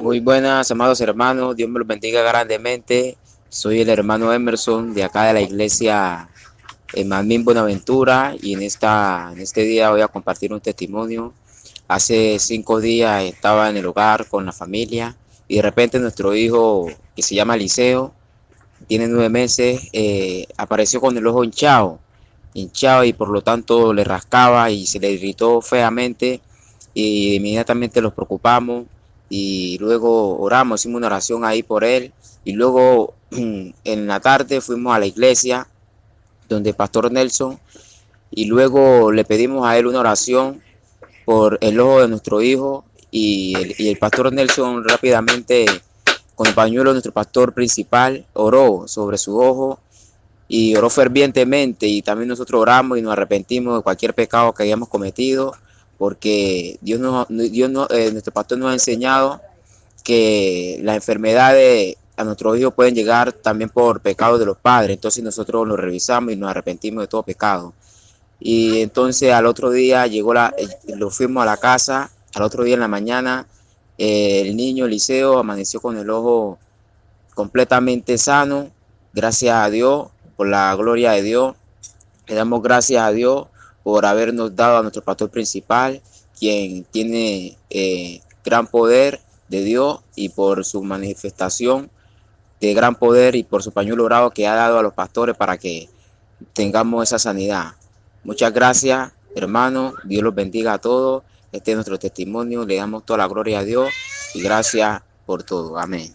Muy buenas, amados hermanos. Dios me los bendiga grandemente. Soy el hermano Emerson de acá de la iglesia Mamín Buenaventura y en, esta, en este día voy a compartir un testimonio. Hace cinco días estaba en el hogar con la familia y de repente nuestro hijo, que se llama Liceo, tiene nueve meses, eh, apareció con el ojo hinchado, hinchado y por lo tanto le rascaba y se le irritó feamente y inmediatamente los preocupamos y luego oramos, hicimos una oración ahí por él. Y luego en la tarde fuimos a la iglesia donde el pastor Nelson y luego le pedimos a él una oración por el ojo de nuestro hijo y el, pastor Nelson rápidamente con el pañuelo nuestro pastor principal oró sobre su ojo y oró fervientemente. Y también nosotros oramos y nos arrepentimos de cualquier pecado que hayamos cometido porque Dios, nos, Dios eh, nuestro pastor nos ha enseñado que las enfermedades a nuestros hijos pueden llegar también por pecados de los padres. Entonces nosotros lo revisamos y nos arrepentimos de todo pecado. Y entonces al otro día llegó la, eh, lo fuimos a la casa, al otro día en la mañana, eh, el niño Eliseo amaneció con el ojo completamente sano, gracias a Dios, por la gloria de Dios. Le damos gracias a Dios por habernos dado a nuestro pastor principal, quien tiene eh, gran poder de Dios y por su manifestación de gran poder y por su pañuelo dorado que ha dado a los pastores para que tengamos esa sanidad. Muchas gracias, hermano. Dios los bendiga a todos. Este es nuestro testimonio. Le damos toda la gloria a Dios y gracias por todo. Amén.